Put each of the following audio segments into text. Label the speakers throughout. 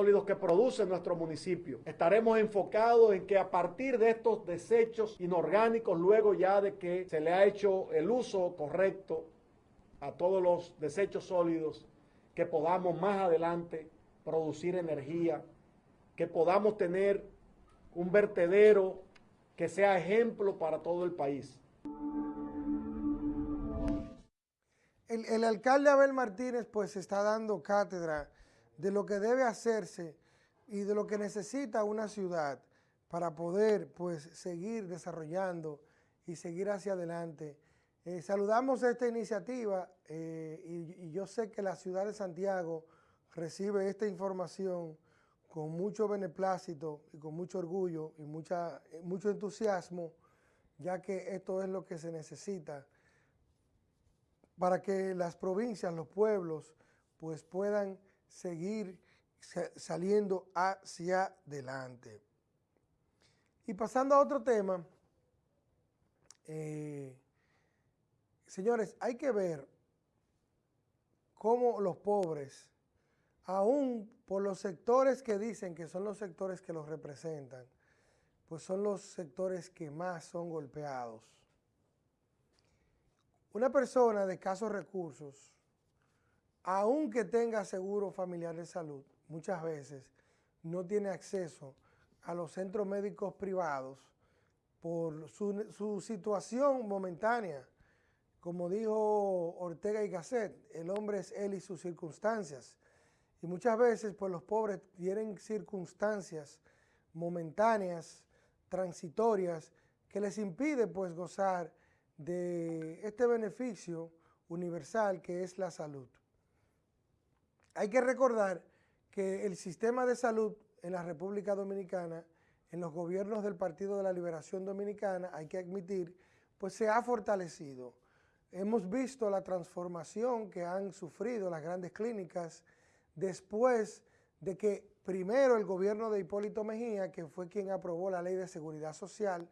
Speaker 1: sólidos que produce nuestro municipio. Estaremos enfocados en que a partir de estos desechos inorgánicos, luego ya de que se le ha hecho el uso correcto a todos los desechos sólidos, que podamos más adelante producir energía, que podamos tener un vertedero que sea ejemplo para todo el país.
Speaker 2: El, alcalde Abel Martínez pues está dando cátedra de lo que debe hacerse y de lo que necesita una ciudad para poder pues seguir desarrollando y seguir hacia adelante. Eh, saludamos esta iniciativa eh, y, y, yo sé que la ciudad de Santiago recibe esta información con mucho beneplácito y con mucho orgullo y mucha, eh, mucho entusiasmo, ya que esto es lo que se necesita para que las provincias, los pueblos, pues puedan seguir saliendo hacia adelante. Y pasando a otro tema, eh, señores, hay que ver cómo los pobres, aún por los sectores que dicen que son los sectores que los representan, pues son los sectores que más son golpeados. Una persona de escasos recursos, aunque tenga seguro familiar de salud, muchas veces no tiene acceso a los centros médicos privados por su, situación momentánea. Como dijo Ortega y Gasset, el hombre es él y sus circunstancias. Y muchas veces pues los pobres tienen circunstancias momentáneas, transitorias, que les impide pues gozar de este beneficio universal que es la salud. Hay que recordar que el sistema de salud en la República Dominicana, en los gobiernos del Partido de la Liberación Dominicana, hay que admitir, pues se ha fortalecido. Hemos visto la transformación que han sufrido las grandes clínicas después de que primero el gobierno de Hipólito Mejía, que fue quien aprobó la Ley de Seguridad Social,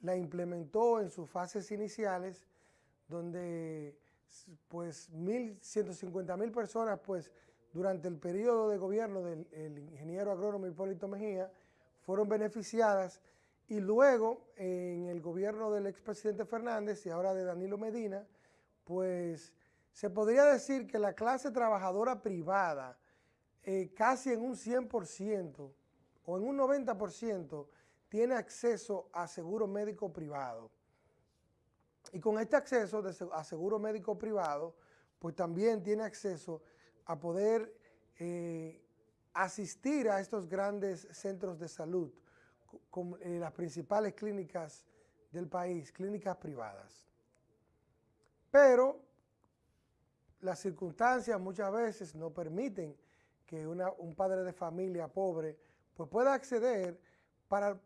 Speaker 2: la implementó en sus fases iniciales, donde pues 1.150 mil personas pues durante el periodo de gobierno del ingeniero agrónomo Hipólito Mejía fueron beneficiadas y luego en el gobierno del expresidente Fernández y ahora de Danilo Medina, pues se podría decir que la clase trabajadora privada eh, casi en un 100% o en un 90% tiene acceso a seguro médico privado. Y con este acceso a seguro médico privado, pues también tiene acceso a poder eh, asistir a estos grandes centros de salud, con eh, las principales clínicas del país, clínicas privadas. Pero las circunstancias muchas veces no permiten que un padre de familia pobre pues pueda acceder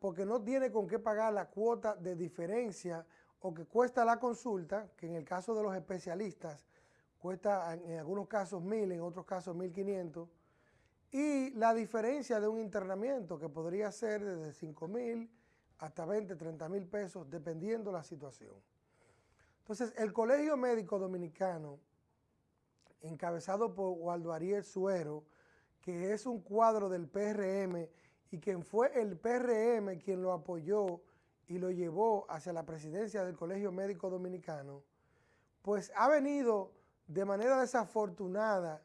Speaker 2: porque no tiene con qué pagar la cuota de diferencia o que cuesta la consulta, que en el caso de los especialistas cuesta en algunos casos mil, en otros casos mil quinientos, y la diferencia de un internamiento que podría ser desde cinco mil hasta 20, 30 mil pesos, dependiendo la situación. Entonces, el Colegio Médico Dominicano, encabezado por Waldo Ariel Suero, que es un cuadro del PRM y quien fue el PRM quien lo apoyó y lo llevó hacia la presidencia del Colegio Médico Dominicano, pues ha venido de manera desafortunada,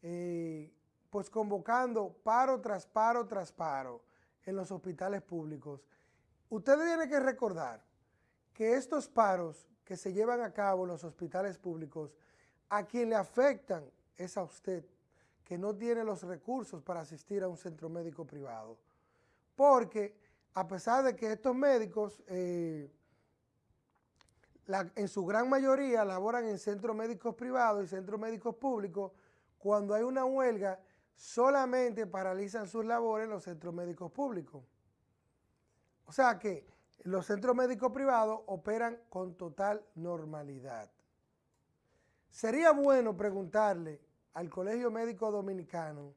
Speaker 2: eh, pues convocando paro tras paro tras paro en los hospitales públicos. Usted tiene que recordar que estos paros que se llevan a cabo en los hospitales públicos, a quien le afectan es a usted, que no tiene los recursos para asistir a un centro médico privado porque a pesar de que estos médicos eh, en su gran mayoría laboran en centros médicos privados y centros médicos públicos, cuando hay una huelga solamente paralizan sus labores en los centros médicos públicos. O sea que los centros médicos privados operan con total normalidad. Sería bueno preguntarle al Colegio Médico Dominicano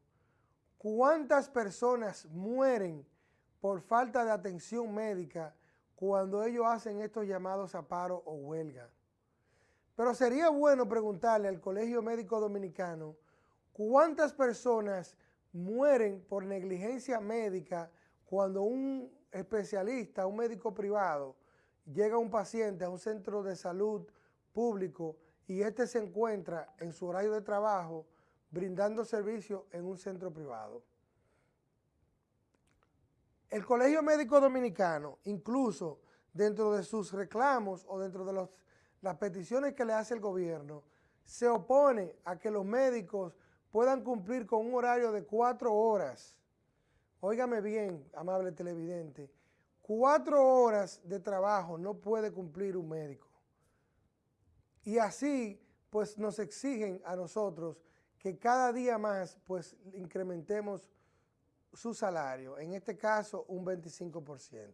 Speaker 2: cuántas personas mueren por falta de atención médica cuando ellos hacen estos llamados a paro o huelga. Pero sería bueno preguntarle al Colegio Médico Dominicano cuántas personas mueren por negligencia médica cuando un especialista, un médico privado, llega un paciente a un centro de salud público y este se encuentra en su horario de trabajo brindando servicio en un centro privado. El Colegio Médico Dominicano, incluso dentro de sus reclamos o dentro de las peticiones que le hace el gobierno, se opone a que los médicos puedan cumplir con un horario de cuatro horas. Óigame bien, amable televidente, cuatro horas de trabajo no puede cumplir un médico. Y así, pues nos exigen a nosotros que cada día más, pues incrementemos su salario, en este caso un 25%.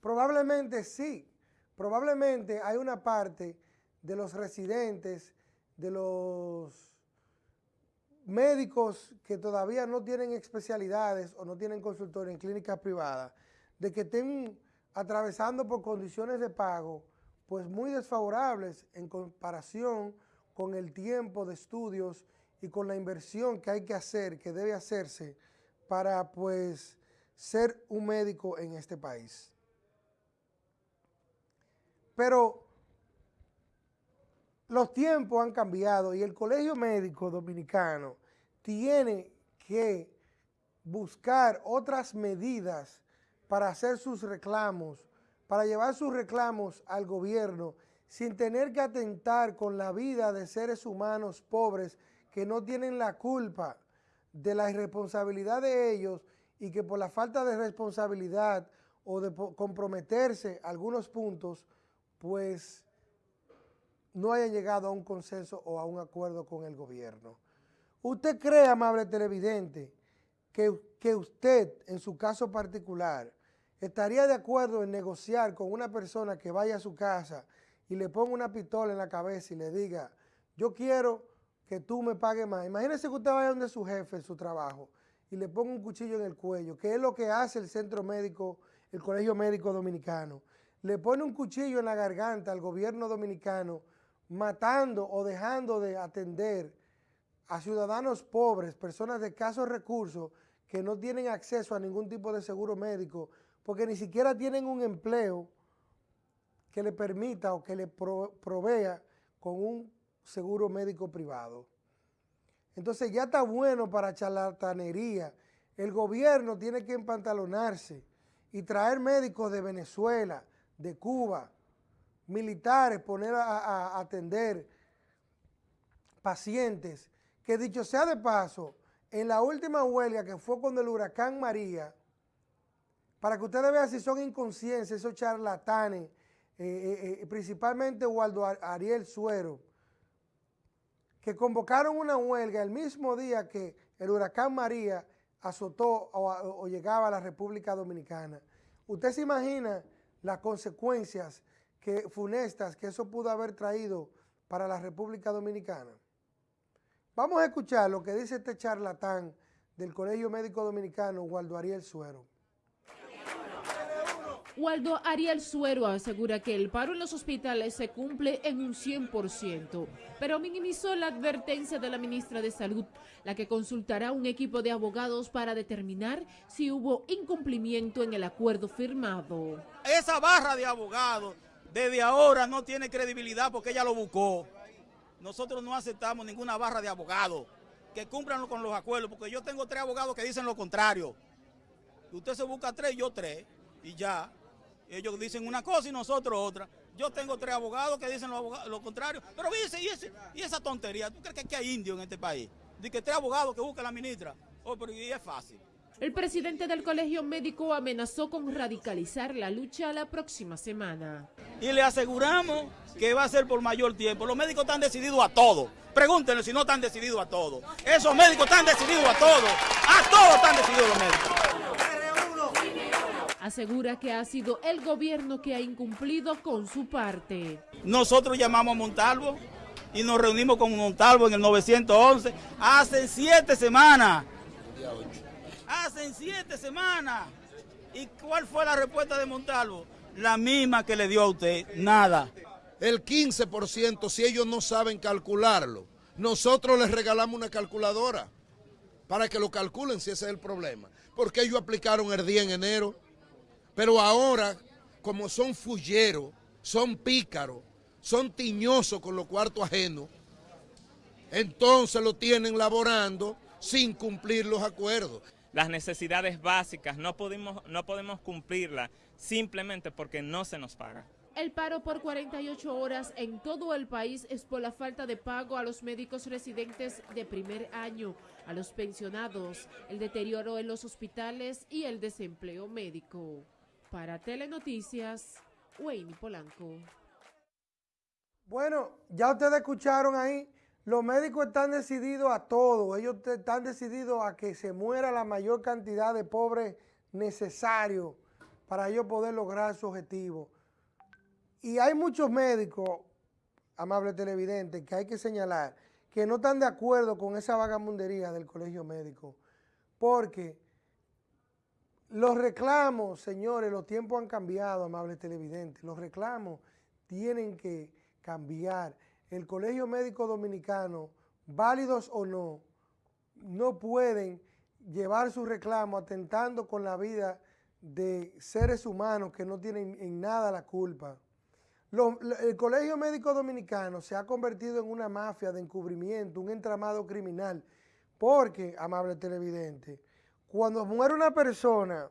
Speaker 2: Probablemente sí, probablemente hay una parte de los residentes, de los médicos que todavía no tienen especialidades o no tienen consultorio en clínicas privadas, de que estén atravesando por condiciones de pago pues muy desfavorables en comparación con el tiempo de estudios y con la inversión que hay que hacer, que debe hacerse para pues ser un médico en este país. Pero los tiempos han cambiado y el Colegio Médico Dominicano tiene que buscar otras medidas para hacer sus reclamos, para llevar sus reclamos al gobierno sin tener que atentar con la vida de seres humanos pobres que no tienen la culpa de la irresponsabilidad de ellos y que por la falta de responsabilidad o de comprometerse algunos puntos, pues no haya llegado a un consenso o a un acuerdo con el gobierno. ¿Usted cree, amable televidente, que, que usted, en su caso particular, estaría de acuerdo en negociar con una persona que vaya a su casa y le ponga una pistola en la cabeza y le diga, yo quiero que tú me pagues más. Imagínese que usted vaya donde su jefe su trabajo y le ponga un cuchillo en el cuello, que es lo que hace el centro médico, el colegio médico dominicano. Le pone un cuchillo en la garganta al gobierno dominicano matando o dejando de atender a ciudadanos pobres, personas de escasos recursos que no tienen acceso a ningún tipo de seguro médico, porque ni siquiera tienen un empleo que le permita o que le provea con un seguro médico privado. Entonces ya está bueno para charlatanería. El gobierno tiene que empantalonarse y traer médicos de Venezuela, de Cuba, militares poner a, atender pacientes, que dicho sea de paso, en la última huelga que fue con el huracán María, para que ustedes vean si son inconscientes esos charlatanes, eh, eh, eh, principalmente Waldo Ariel Suero, que convocaron una huelga el mismo día que el huracán María azotó o, llegaba a la República Dominicana. Usted se imagina las consecuencias que funestas que eso pudo haber traído para la República Dominicana. Vamos a escuchar lo que dice este charlatán del Colegio Médico Dominicano, Waldo Ariel Suero.
Speaker 3: Waldo Ariel Suero asegura que el paro en los hospitales se cumple en un 100%, pero minimizó la advertencia de la ministra de Salud, la que consultará un equipo de abogados para determinar si hubo incumplimiento en el acuerdo firmado.
Speaker 4: Esa barra de abogados desde ahora no tiene credibilidad porque ella lo buscó. Nosotros no aceptamos ninguna barra de abogados que cumplan con los acuerdos, porque yo tengo tres abogados que dicen lo contrario. Usted se busca tres, yo tres, y ya. Ellos dicen una cosa y nosotros otra. Yo tengo tres abogados que dicen lo, contrario. Pero dice, y, esa tontería, ¿tú crees que hay indio en este país? De que tres abogados que busca la ministra. Oh, pero y es fácil.
Speaker 3: El presidente del colegio médico amenazó con radicalizar la lucha la próxima semana.
Speaker 4: Y le aseguramos que va a ser por mayor tiempo. Los médicos están decididos a todo. Pregúntenle si no están decididos a todo. Esos médicos están decididos a todo. A todo están decididos los médicos.
Speaker 3: Asegura que ha sido el gobierno que ha incumplido con su parte.
Speaker 4: Nosotros llamamos a Montalvo y nos reunimos con Montalvo en el 911 hace siete semanas Hacen siete semanas. ¿Y cuál fue la respuesta de Montalvo? La misma que le dio a usted, nada.
Speaker 5: El 15% si ellos no saben calcularlo. Nosotros les regalamos una calculadora. para que lo calculen si ese es el problema. Porque ellos aplicaron el día en enero, pero ahora, como son fulleros, son pícaros, son tiñosos con los cuartos ajenos, entonces lo tienen laborando sin cumplir los acuerdos.
Speaker 6: Las necesidades básicas no podemos, no podemos cumplirlas simplemente porque no se nos paga.
Speaker 3: El paro por 48 horas en todo el país es por la falta de pago a los médicos residentes de primer año, a los pensionados, el deterioro en los hospitales y el desempleo médico. Para Telenoticias, Wayne Polanco.
Speaker 2: Bueno, ya ustedes escucharon ahí, los médicos están decididos a todo, ellos están decididos a que se muera la mayor cantidad de pobres necesario para ellos poder lograr su objetivo. Y hay muchos médicos, amables televidentes, que hay que señalar, que no están de acuerdo con esa vagamundería del colegio médico, porque los reclamos, señores, los tiempos han cambiado, amables televidentes, los reclamos tienen que cambiar. El Colegio Médico Dominicano, válidos o no, no pueden llevar su reclamo atentando con la vida de seres humanos que no tienen en nada la culpa. el Colegio Médico Dominicano se ha convertido en una mafia de encubrimiento, un entramado criminal, porque, amable televidente, cuando muere una persona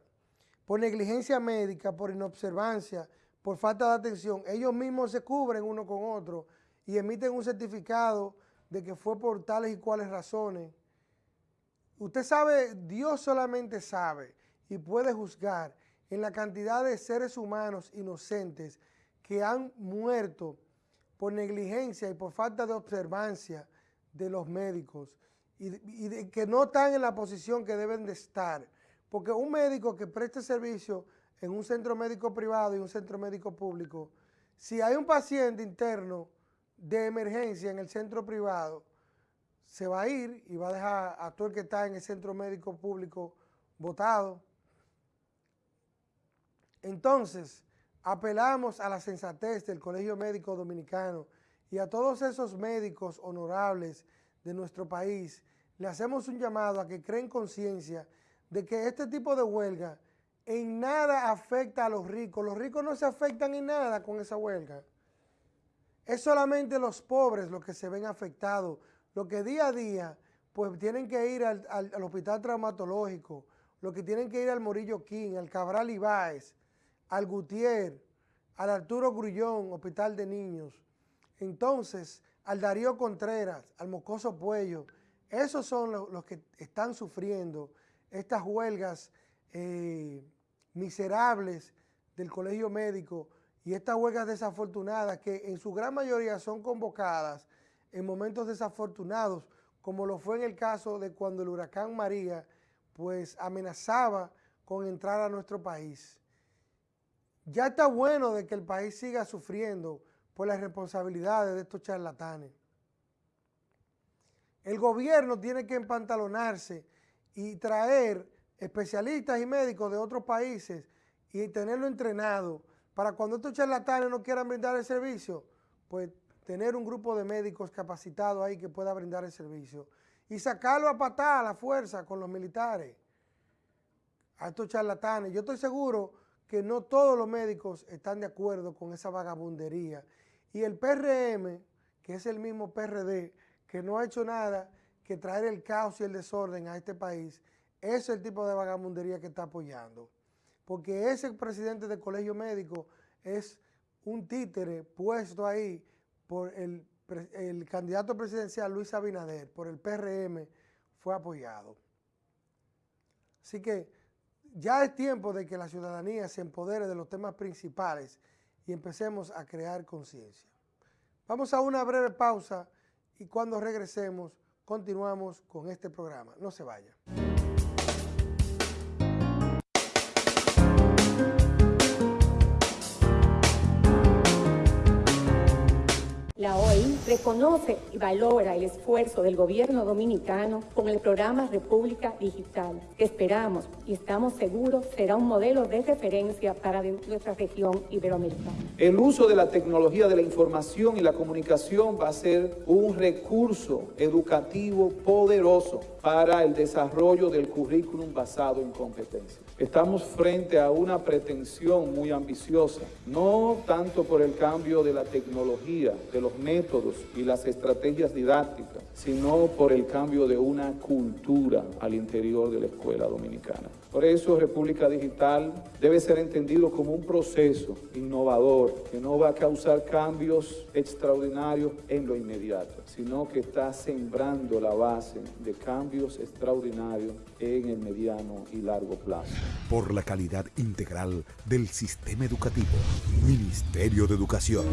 Speaker 2: por negligencia médica, por inobservancia, por falta de atención, ellos mismos se cubren uno con otro y emiten un certificado de que fue por tales y cuales razones. Usted sabe, Dios solamente sabe y puede juzgar en la cantidad de seres humanos inocentes que han muerto por negligencia y por falta de observancia de los médicos y, que no están en la posición que deben de estar. Porque un médico que preste servicio en un centro médico privado y un centro médico público, si hay un paciente interno de emergencia en el centro privado, se va a ir y va a dejar a todo el que está en el centro médico público votado. Entonces, apelamos a la sensatez del Colegio Médico Dominicano y a todos esos médicos honorables de nuestro país, le hacemos un llamado a que creen conciencia de que este tipo de huelga en nada afecta a los ricos. Los ricos no se afectan en nada con esa huelga. Es solamente los pobres los que se ven afectados, los que día a día pues tienen que ir al, hospital traumatológico, los que tienen que ir al Morillo King, al Cabral Ibáez, al Gutiérrez, al Arturo Grullón, Hospital de Niños. Entonces, al Darío Contreras, al Mocoso Puello, esos son los, que están sufriendo estas huelgas eh, miserables del colegio médico y estas huelgas desafortunadas que en su gran mayoría son convocadas en momentos desafortunados, como lo fue en el caso de cuando el huracán María pues amenazaba con entrar a nuestro país. Ya está bueno de que el país siga sufriendo por las responsabilidades de estos charlatanes. El gobierno tiene que empantalonarse y traer especialistas y médicos de otros países y tenerlo entrenado para cuando estos charlatanes no quieran brindar el servicio, pues tener un grupo de médicos capacitados ahí que pueda brindar el servicio y sacarlo a patada a la fuerza con los militares, a estos charlatanes. Yo estoy seguro que no todos los médicos están de acuerdo con esa vagabundería. Y el PRM, que es el mismo PRD, que no ha hecho nada que traer el caos y el desorden a este país, es el tipo de vagabundería que está apoyando. Porque ese presidente del colegio médico es un títere puesto ahí por el, el candidato presidencial Luis Abinader, por el PRM, fue apoyado. Así que ya es tiempo de que la ciudadanía se empodere de los temas principales y empecemos a crear conciencia. Vamos a una breve pausa y cuando regresemos continuamos con este programa. No se vaya.
Speaker 7: La OI reconoce y valora el esfuerzo del gobierno dominicano con el programa República Digital, que esperamos y estamos seguros será un modelo de referencia para nuestra región iberoamericana.
Speaker 8: El uso de la tecnología de la información y la comunicación va a ser un recurso educativo poderoso para el desarrollo del currículum basado en competencias. Estamos frente a una pretensión muy ambiciosa, no tanto por el cambio de la tecnología, de los métodos y las estrategias didácticas, sino por el cambio de una cultura al interior de la escuela dominicana. Por eso República Digital debe ser entendido como un proceso innovador que no va a causar cambios extraordinarios en lo inmediato, sino que está sembrando la base de cambios extraordinarios en el mediano y largo plazo.
Speaker 9: Por la calidad integral del sistema educativo, Ministerio de Educación.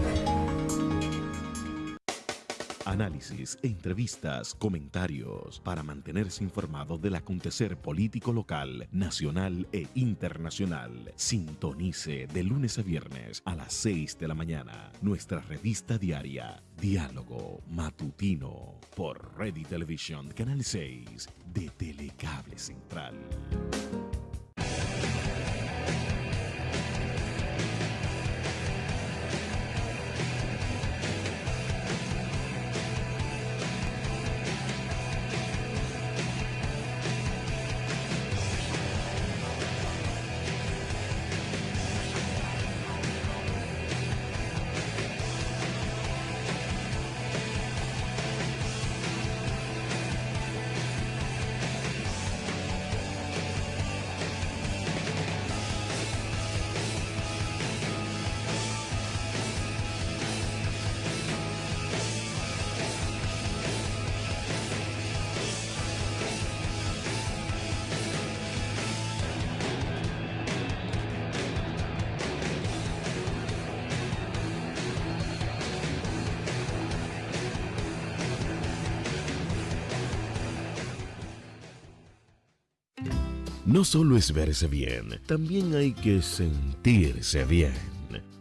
Speaker 9: Análisis, entrevistas, comentarios para mantenerse informado del acontecer político local, nacional e internacional. Sintonice de lunes a viernes a las 6 de la mañana nuestra revista diaria Diálogo Matutino por Ready Television Canal 6 de Telecable Central. No solo es verse bien, también hay que sentirse bien.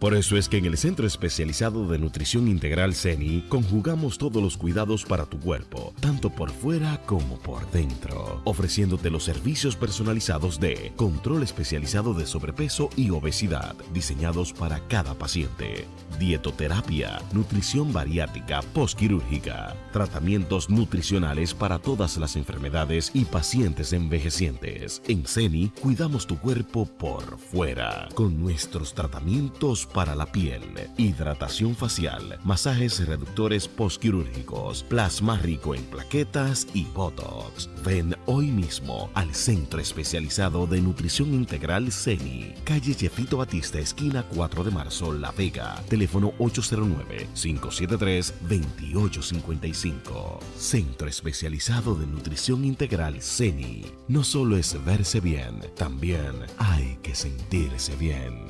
Speaker 9: Por eso es que en el Centro Especializado de Nutrición Integral CENI conjugamos todos los cuidados para tu cuerpo, tanto por fuera como por dentro, ofreciéndote los servicios personalizados de control especializado de sobrepeso y obesidad, diseñados para cada paciente, dietoterapia, nutrición bariátrica postquirúrgica, tratamientos nutricionales para todas las enfermedades y pacientes envejecientes. En CENI cuidamos tu cuerpo por fuera, con nuestros tratamientos para la piel, hidratación facial, masajes reductores postquirúrgicos, plasma rico en plaquetas y botox. Ven hoy mismo al Centro Especializado de Nutrición Integral CENI, calle Jefito Batista, esquina 4 de marzo, La Vega, teléfono 809-573-2855. Centro Especializado de Nutrición Integral CENI. No solo es verse bien, también hay que sentirse bien.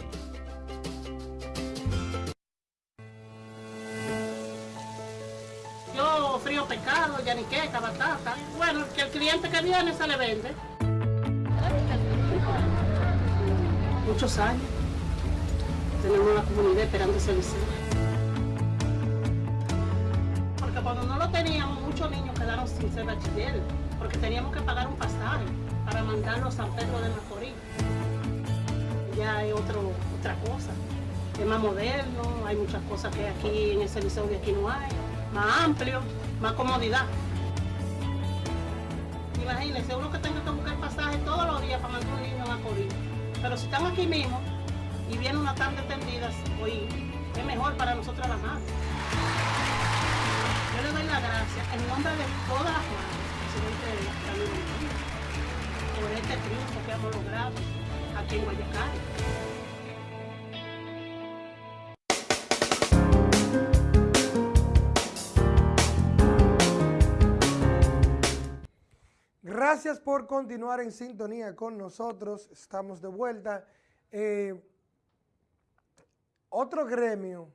Speaker 10: Pescado, yaniqueca, batata. Bueno, que el cliente que viene se le vende. Muchos años. Tenemos una comunidad esperando ese liceo. Porque cuando no lo teníamos, muchos niños quedaron sin ser bachiller, porque teníamos que pagar un pasaje para mandarlo a San Pedro de Macorís. Ya hay otro, otra cosa. Es más moderno, hay muchas cosas que aquí en ese liceo de aquí no hay. Más amplio, más comodidad. Imagínense, uno que tenga que buscar pasaje todos los días para mandar un niño a Macorís. Pero si están aquí mismo y viene una tarde tendida, hoy es mejor para nosotros las madres. Yo le doy las gracias en nombre de todas las madres, presidente de la por este triunfo que hemos logrado aquí en Guayacán.
Speaker 2: Gracias por continuar en sintonía con nosotros. Estamos de vuelta. Eh, otro gremio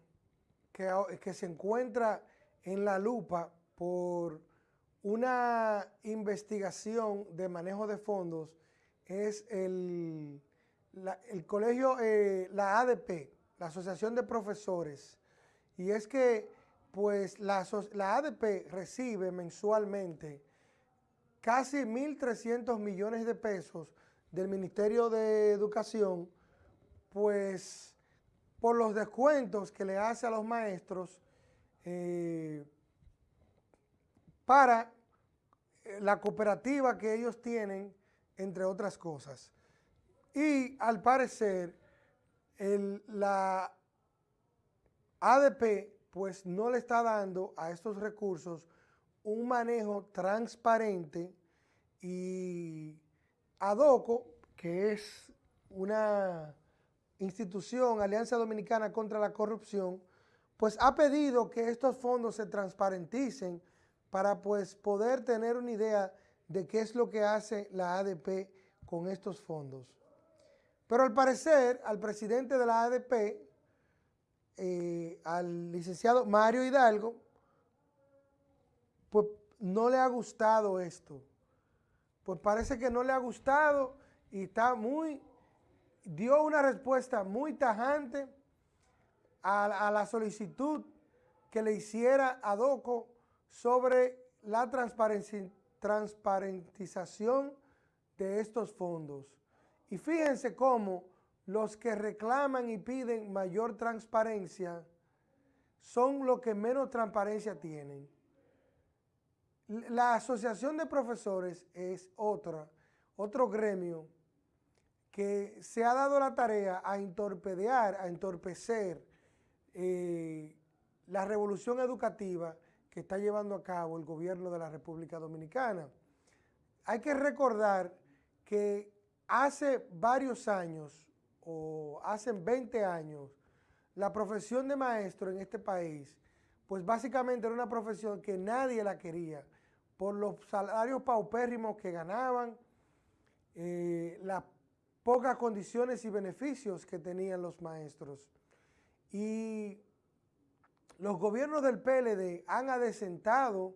Speaker 2: que, se encuentra en la lupa por una investigación de manejo de fondos es el, colegio, eh, la ADP, la Asociación de Profesores. Y es que pues la ADP recibe mensualmente casi 1.300 millones de pesos del Ministerio de Educación, pues por los descuentos que le hace a los maestros eh, para eh, la cooperativa que ellos tienen, entre otras cosas. Y al parecer, la ADP pues no le está dando a estos recursos un manejo transparente y ADOCO, que es una institución, Alianza Dominicana contra la Corrupción, pues ha pedido que estos fondos se transparenticen para pues poder tener una idea de qué es lo que hace la ADP con estos fondos. Pero al parecer, al presidente de la ADP, eh, al licenciado Mario Hidalgo, pues no le ha gustado esto. Pues parece que no le ha gustado y está muy, dio una respuesta muy tajante a, la solicitud que le hiciera a DOCO sobre la transparentización de estos fondos. Y fíjense cómo los que reclaman y piden mayor transparencia son los que menos transparencia tienen. La asociación de profesores es otra, otro gremio que se ha dado la tarea a entorpedear, a entorpecer eh, la revolución educativa que está llevando a cabo el gobierno de la República Dominicana. Hay que recordar que hace varios años, o hace 20 años, la profesión de maestro en este país, pues básicamente era una profesión que nadie la quería por los salarios paupérrimos que ganaban, eh, las pocas condiciones y beneficios que tenían los maestros. Y los gobiernos del PLD han adecentado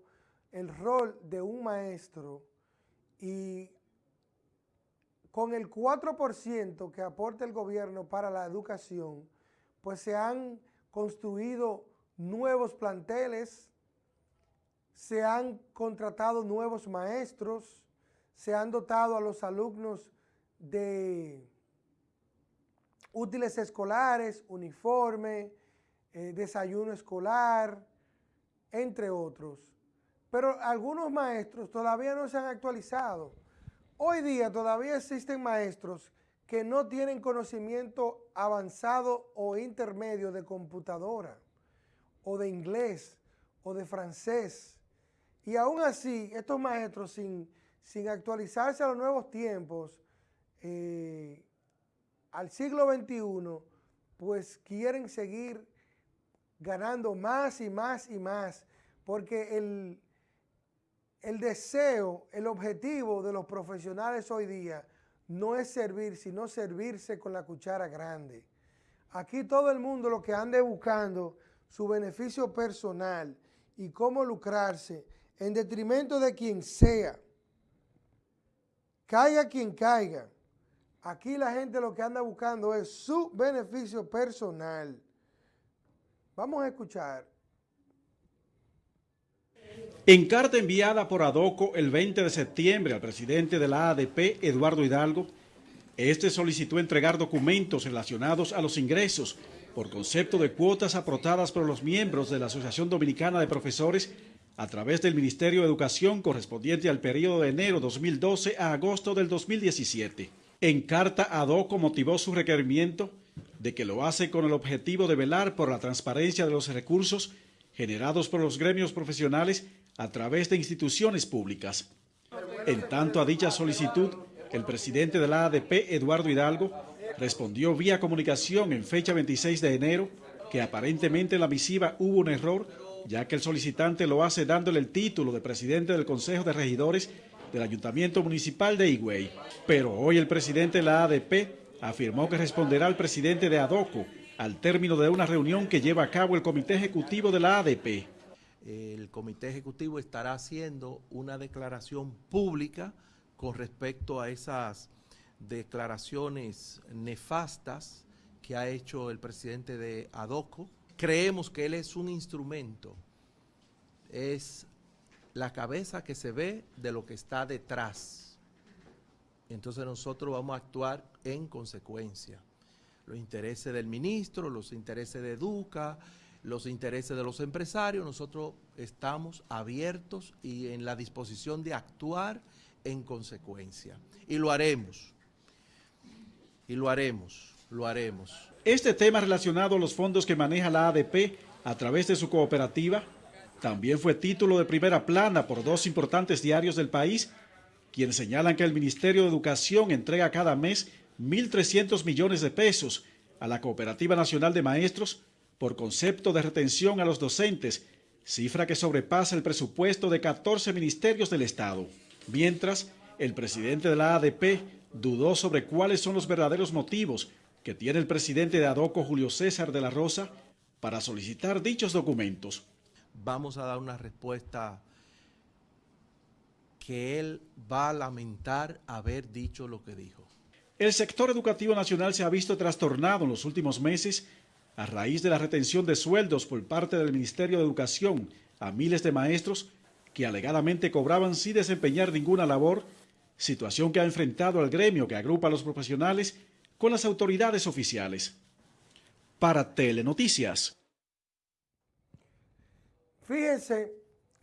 Speaker 2: el rol de un maestro y con el 4% que aporta el gobierno para la educación, pues se han construido nuevos planteles, se han contratado nuevos maestros, se han dotado a los alumnos de útiles escolares, uniforme, eh, desayuno escolar, entre otros. Pero algunos maestros todavía no se han actualizado. Hoy día todavía existen maestros que no tienen conocimiento avanzado o intermedio de computadora, o de inglés, o de francés. Y aún así, estos maestros sin, sin actualizarse a los nuevos tiempos, eh, al siglo XXI, pues quieren seguir ganando más y más y más, porque el, el deseo, el objetivo de los profesionales hoy día no es servir, sino servirse con la cuchara grande. Aquí todo el mundo lo que ande buscando su beneficio personal y cómo lucrarse en detrimento de quien sea. Caiga quien caiga. Aquí la gente lo que anda buscando es su beneficio personal. Vamos a escuchar.
Speaker 11: En carta enviada por Adoco el 20 de septiembre al presidente de la ADP, Eduardo Hidalgo, este solicitó entregar documentos relacionados a los ingresos por concepto de cuotas aportadas por los miembros de la Asociación Dominicana de Profesores a través del Ministerio de Educación correspondiente al periodo de enero 2012 a agosto del 2017. En carta, Adoco motivó su requerimiento de que lo hace con el objetivo de velar por la transparencia de los recursos generados por los gremios profesionales a través de instituciones públicas. En tanto a dicha solicitud, el presidente de la ADP, Eduardo Hidalgo, respondió vía comunicación en fecha 26 de enero que aparentemente en la misiva hubo un error, ya que el solicitante lo hace dándole el título de presidente del Consejo de Regidores del Ayuntamiento Municipal de Higüey. Pero hoy el presidente de la ADP afirmó que responderá al presidente de ADOCO al término de una reunión que lleva a cabo el Comité Ejecutivo de la ADP.
Speaker 12: El Comité Ejecutivo estará haciendo una declaración pública con respecto a esas declaraciones nefastas que ha hecho el presidente de ADOCO. Creemos que él es un instrumento es la cabeza que se ve de lo que está detrás. Entonces nosotros vamos a actuar en consecuencia. Los intereses del ministro, los intereses de Educa, los intereses de los empresarios, nosotros estamos abiertos y en la disposición de actuar en consecuencia. Y lo haremos. Y lo haremos, lo haremos.
Speaker 11: Este tema relacionado a los fondos que maneja la ADP a través de su cooperativa también fue título de primera plana por dos importantes diarios del país, quienes señalan que el Ministerio de Educación entrega cada mes 1.300 millones de pesos a la Cooperativa Nacional de Maestros por concepto de retención a los docentes, cifra que sobrepasa el presupuesto de 14 ministerios del Estado. Mientras, el presidente de la ADP dudó sobre cuáles son los verdaderos motivos que tiene el presidente de ADOCO, Julio César de la Rosa, para solicitar dichos documentos.
Speaker 12: Vamos a dar una respuesta que él va a lamentar haber dicho lo que dijo.
Speaker 11: El sector educativo nacional se ha visto trastornado en los últimos meses a raíz de la retención de sueldos por parte del Ministerio de Educación a miles de maestros que alegadamente cobraban sin desempeñar ninguna labor, situación que ha enfrentado al gremio que agrupa a los profesionales con las autoridades oficiales. Para Telenoticias.
Speaker 2: Fíjense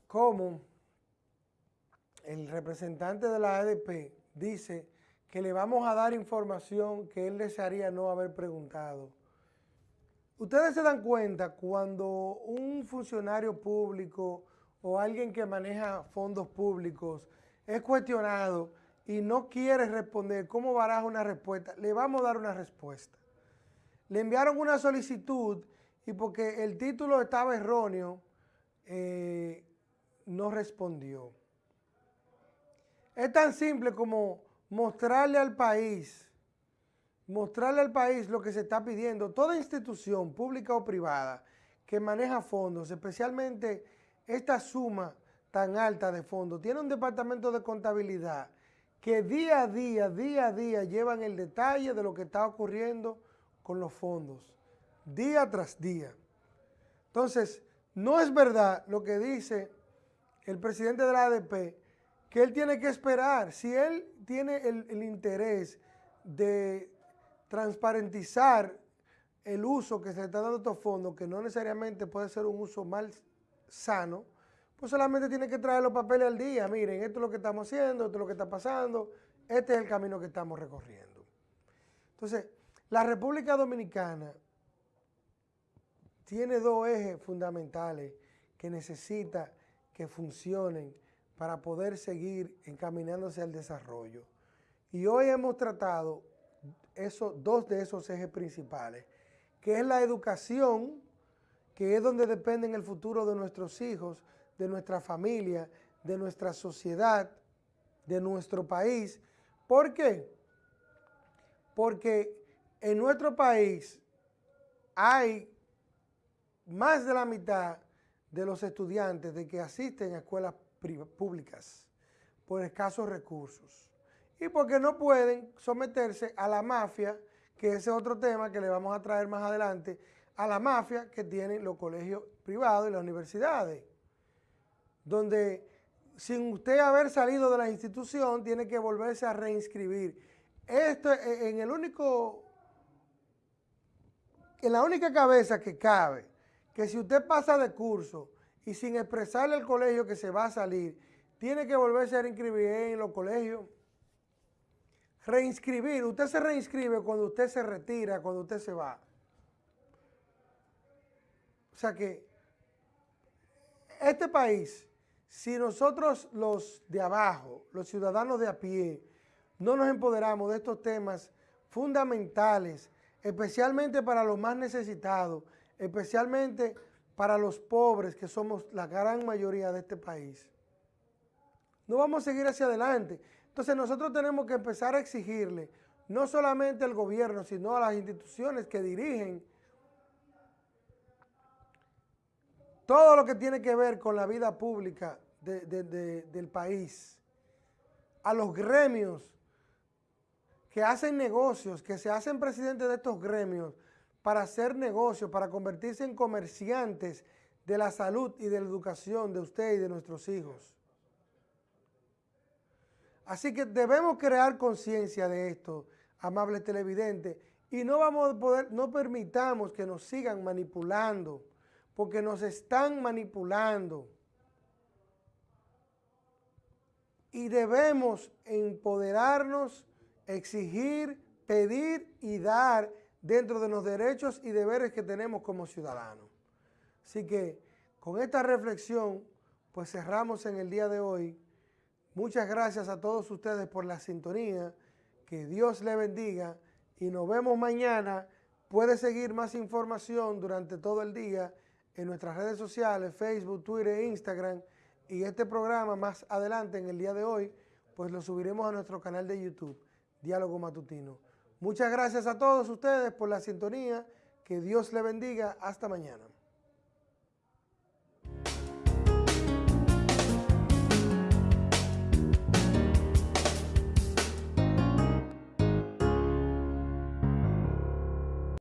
Speaker 2: cómo el representante de la ADP dice que le vamos a dar información que él desearía no haber preguntado. Ustedes se dan cuenta cuando un funcionario público o alguien que maneja fondos públicos es cuestionado y no quiere responder, ¿cómo baraja una respuesta? Le vamos a dar una respuesta. Le enviaron una solicitud y porque el título estaba erróneo, eh, no respondió. Es tan simple como mostrarle al país mostrarle al país lo que se está pidiendo. Toda institución, pública o privada, que maneja fondos, especialmente esta suma tan alta de fondos, tiene un departamento de contabilidad que día a día, día a día llevan el detalle de lo que está ocurriendo con los fondos, día tras día. Entonces, no es verdad lo que dice el presidente de la ADP, que él tiene que esperar. Si él tiene el, interés de transparentizar el uso que se está dando a estos fondos, que no necesariamente puede ser un uso mal sano, pues solamente tiene que traer los papeles al día. Miren, esto es lo que estamos haciendo, esto es lo que está pasando, este es el camino que estamos recorriendo. Entonces, la República Dominicana tiene dos ejes fundamentales que necesita que funcionen para poder seguir encaminándose al desarrollo. Y hoy hemos tratado dos de esos ejes principales, que es la educación, que es donde depende el futuro de nuestros hijos, de nuestra familia, de nuestra sociedad, de nuestro país. ¿Por qué? Porque en nuestro país hay más de la mitad de los estudiantes de que asisten a escuelas públicas por escasos recursos y porque no pueden someterse a la mafia, que ese es otro tema que le vamos a traer más adelante, a la mafia que tienen los colegios privados y las universidades, donde sin usted haber salido de la institución tiene que volverse a reinscribir. Esto en el único, en la única cabeza que cabe, que si usted pasa de curso y sin expresarle al colegio que se va a salir, tiene que volverse a reinscribir en los colegios reinscribir, usted se reinscribe cuando usted se retira, cuando usted se va. O sea que este país, si nosotros los de abajo, los ciudadanos de a pie, no nos empoderamos de estos temas fundamentales, especialmente para los más necesitados, especialmente para los pobres, que somos la gran mayoría de este país, no vamos a seguir hacia adelante. Entonces nosotros tenemos que empezar a exigirle, no solamente al gobierno, sino a las instituciones que dirigen todo lo que tiene que ver con la vida pública del país, a los gremios que hacen negocios, que se hacen presidentes de estos gremios para hacer negocios, para convertirse en comerciantes de la salud y de la educación de usted y de nuestros hijos. Así que debemos crear conciencia de esto, amables televidentes, y no vamos a poder, no permitamos que nos sigan manipulando, porque nos están manipulando. Y debemos empoderarnos, exigir, pedir y dar dentro de los derechos y deberes que tenemos como ciudadanos. Así que con esta reflexión, pues cerramos en el día de hoy. Muchas gracias a todos ustedes por la sintonía. Que Dios le bendiga y nos vemos mañana. Puede seguir más información durante todo el día en nuestras redes sociales, Facebook, Twitter e Instagram. Y este programa más adelante en el día de hoy, pues lo subiremos a nuestro canal de YouTube, Diálogo Matutino. Muchas gracias a todos ustedes por la sintonía. Que Dios le bendiga. Hasta mañana.